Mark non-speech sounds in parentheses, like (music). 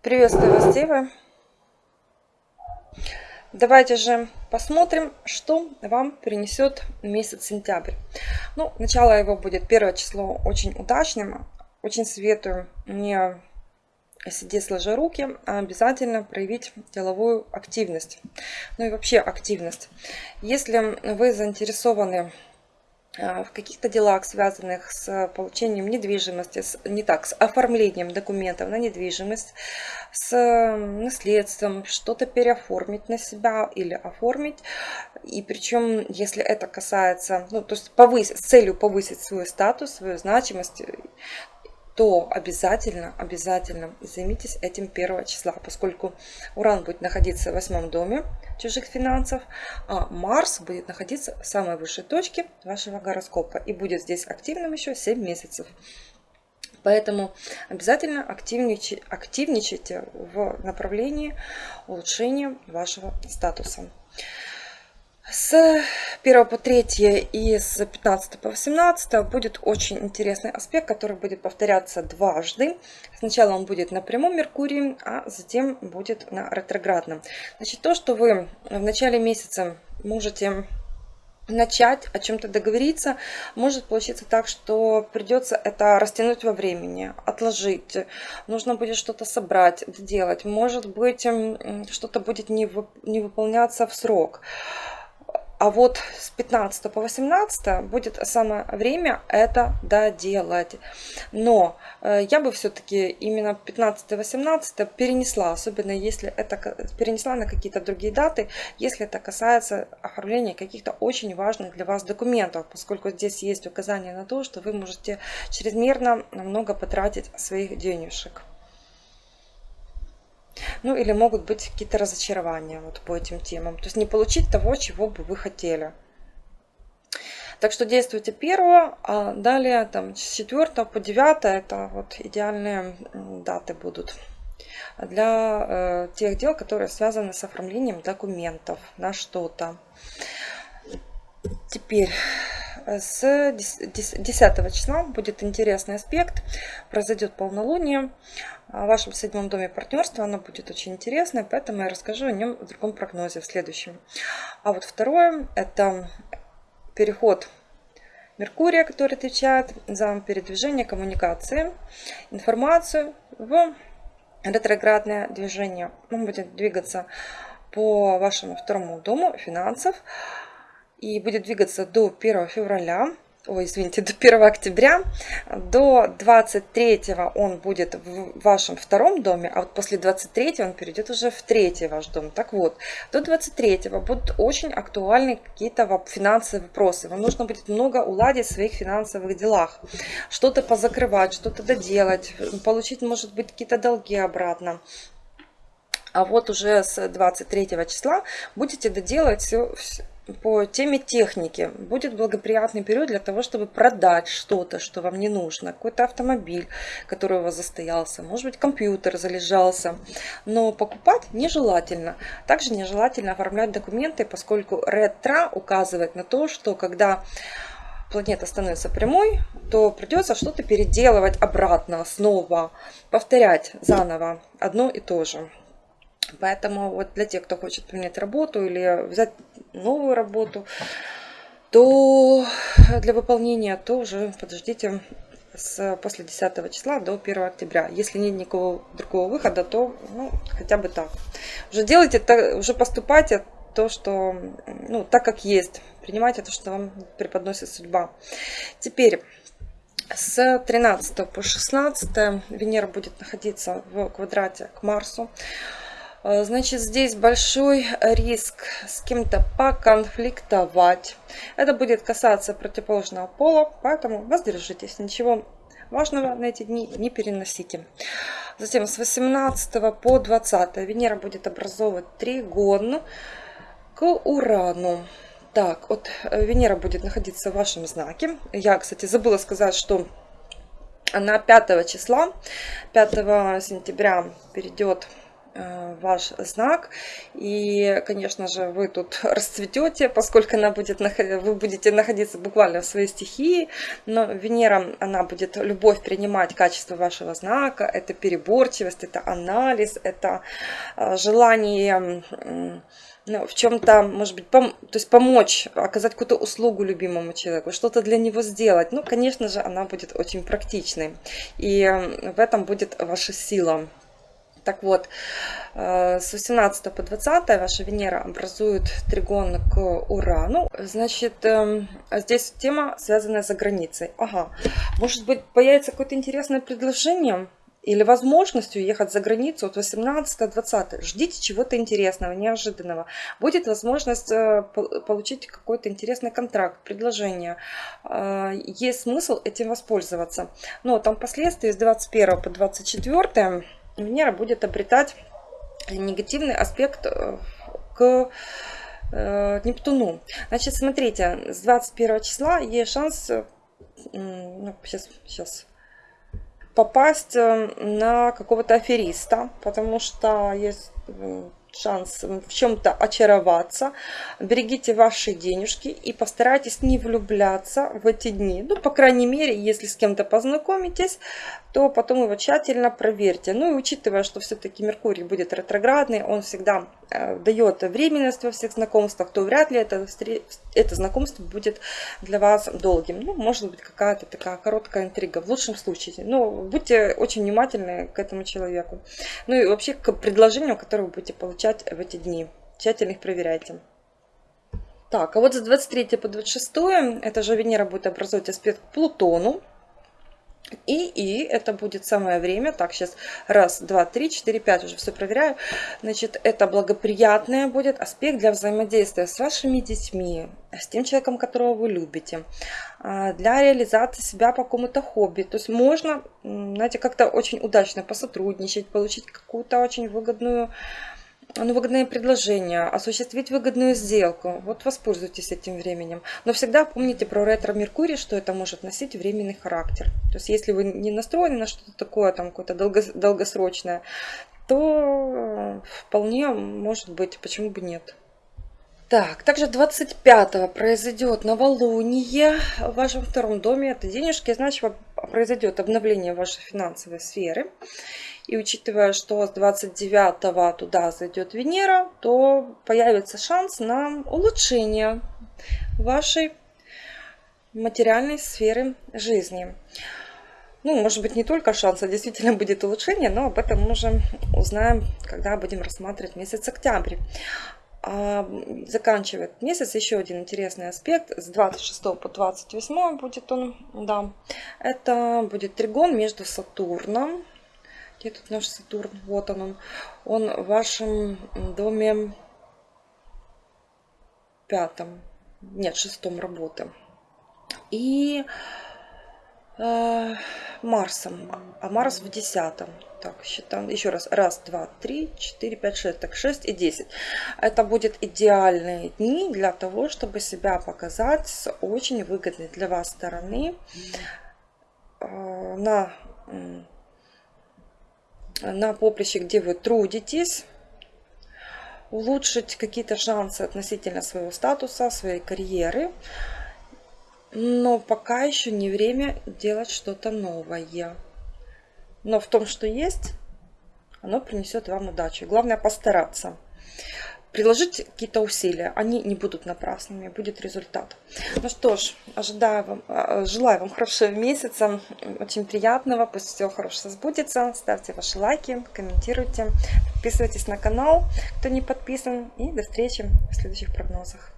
Приветствую вас, Девы! Давайте же посмотрим, что вам принесет месяц сентябрь. Ну, начало его будет первое число очень удачным. Очень советую не сидеть сложа руки, а обязательно проявить деловую активность. Ну и вообще активность. Если вы заинтересованы в каких-то делах, связанных с получением недвижимости, с, не так, с оформлением документов на недвижимость, с наследством, что-то переоформить на себя или оформить. И причем, если это касается, ну, то есть повысить, с целью повысить свой статус, свою значимость, то обязательно, обязательно займитесь этим первого числа, поскольку Уран будет находиться в восьмом доме чужих финансов, а Марс будет находиться в самой высшей точке вашего гороскопа и будет здесь активным еще 7 месяцев. Поэтому обязательно активничайте, активничайте в направлении улучшения вашего статуса. С 1 по 3 и с 15 по 18 будет очень интересный аспект, который будет повторяться дважды. Сначала он будет на прямом Меркурии, а затем будет на ретроградном. Значит, то, что вы в начале месяца можете начать о чем-то договориться, может получиться так, что придется это растянуть во времени, отложить. Нужно будет что-то собрать, сделать. Может быть, что-то будет не выполняться в срок. А вот с 15 по 18 будет самое время это доделать. Но э, я бы все-таки именно 15-18 перенесла, особенно если это перенесла на какие-то другие даты, если это касается оформления каких-то очень важных для вас документов, поскольку здесь есть указание на то, что вы можете чрезмерно много потратить своих денежек. Ну или могут быть какие-то разочарования вот по этим темам. То есть не получить того, чего бы вы хотели. Так что действуйте первого, а далее там с 4 по 9 это вот идеальные даты будут для э, тех дел, которые связаны с оформлением документов на что-то. Теперь с 10 числа будет интересный аспект, произойдет полнолуние в вашем седьмом доме партнерства, оно будет очень интересное, поэтому я расскажу о нем в другом прогнозе, в следующем. А вот второе, это переход Меркурия, который отвечает за передвижение коммуникации, информацию в ретроградное движение. Он будет двигаться по вашему второму дому финансов, и будет двигаться до 1 февраля, ой, извините, (laughs) до 1 октября. До 23 он будет в вашем втором доме, а вот после 23 он перейдет уже в третий ваш дом. Так вот, до 23 будут очень актуальны какие-то финансовые вопросы. Вам нужно будет много уладить в своих финансовых делах. Что-то позакрывать, что-то доделать, получить, может быть, какие-то долги обратно. А вот уже с 23 числа будете доделать все, по теме техники. Будет благоприятный период для того, чтобы продать что-то, что вам не нужно. Какой-то автомобиль, который у вас застоялся. Может быть, компьютер залежался. Но покупать нежелательно. Также нежелательно оформлять документы, поскольку ретро указывает на то, что когда планета становится прямой, то придется что-то переделывать обратно, снова, повторять заново одно и то же. Поэтому вот для тех, кто хочет поменять работу или взять новую работу, то для выполнения то уже подождите с, после 10 числа до 1 октября. Если нет никакого другого выхода, то ну, хотя бы так. Уже делайте, уже поступайте то, что, ну, так как есть. Принимайте то, что вам преподносит судьба. Теперь, с 13 по 16 Венера будет находиться в квадрате к Марсу. Э, значит, здесь большой риск с кем-то поконфликтовать. Это будет касаться противоположного пола, поэтому воздержитесь. Ничего важного на эти дни не переносите. Затем с 18 по 20 Венера будет образовывать тригон к Урану. Так, вот э, Венера будет находиться в вашем знаке. Я, кстати, забыла сказать, что на 5 числа, 5 сентября перейдет ваш знак. И, конечно же, вы тут (laughs) расцветете, поскольку она будет, вы будете находиться буквально в своей стихии. Но Венера, она будет любовь принимать качество вашего знака. Это переборчивость, это анализ, это э, желание ну, в чем-то, может быть, пом то есть помочь, оказать какую-то услугу любимому человеку, что-то для него сделать. Ну, конечно же, она будет очень практичной. И в этом будет ваша сила. Так вот, э, с 18 по 20 ваша Венера образует тригон к Урану. Значит, эм, здесь тема, связанная за границей. Ага, может быть, появится какое-то интересное предложение или возможность уехать за границу от 18-20. Ждите чего-то интересного, неожиданного. Будет возможность э, получить какой-то интересный контракт, предложение. Э, есть смысл этим воспользоваться. Но там последствия с 21 по 24 Венера будет обретать негативный аспект э, к э, Нептуну. Значит, смотрите, с 21 числа есть шанс, э, ну, сейчас, сейчас, попасть на какого-то афериста, потому что есть шанс в чем-то очароваться. Берегите ваши денежки и постарайтесь не влюбляться в эти дни. Ну, по крайней мере, если с кем-то познакомитесь, то потом его тщательно проверьте. Ну и учитывая, что все-таки Меркурий будет ретроградный, он всегда э, дает временность во всех знакомствах, то вряд ли это, это знакомство будет для вас долгим. Ну, может быть, какая-то такая короткая интрига, в лучшем случае. Но будьте очень внимательны к этому человеку. Ну и вообще к предложению, которое вы будете получать в эти дни. Тщательно их проверяйте. Так, а вот с 23 по 26 это же Венера будет образовать аспект к Плутону. И, и это будет самое время, так, сейчас раз, два, три, четыре, пять, уже все проверяю. Значит, это благоприятное будет аспект для взаимодействия с вашими детьми, с тем человеком, которого вы любите, а, для реализации себя по какому-то хобби. То есть можно, знаете, как-то очень удачно посотрудничать, получить какую-то очень выгодную ну, выгодное предложение, осуществить выгодную сделку. Вот воспользуйтесь этим временем. Но всегда помните про ретро-меркурий, что это может носить временный характер. То есть если вы не настроены на что-то такое, там какое-то долгосрочное, то вполне может быть, почему бы нет. Так, также 25 произойдет новолуние в вашем втором доме. Это денежки, значит, произойдет обновление вашей финансовой сферы. И учитывая, что с 29 туда зайдет Венера, то появится шанс на улучшение вашей материальной сферы жизни. Ну, может быть, не только шанс, а действительно будет улучшение, но об этом мы уже узнаем, когда будем рассматривать месяц октябрь. Заканчивает месяц еще один интересный аспект. С 26 по 28 будет он, да. Это будет тригон между Сатурном где тут наш Сатурн? Вот он. Он в вашем доме пятом. Нет, шестом работы. И э, Марсом. А Марс в десятом. Так, считаем еще раз. Раз, два, три, четыре, пять, шесть. Так, шесть и десять. Это будет идеальные дни для того, чтобы себя показать с очень выгодной для вас стороны. Э, на на поприще, где вы трудитесь, улучшить какие-то шансы относительно своего статуса, своей карьеры. Но пока еще не время делать что-то новое. Но в том, что есть, оно принесет вам удачу. Главное постараться приложить какие-то усилия, они не будут напрасными, будет результат. Ну что ж, ожидаю вам, а, желаю вам хорошего месяца, очень приятного, пусть все хорошо сбудется. Ставьте ваши лайки, комментируйте, подписывайтесь на канал, кто не подписан. И до встречи в следующих прогнозах.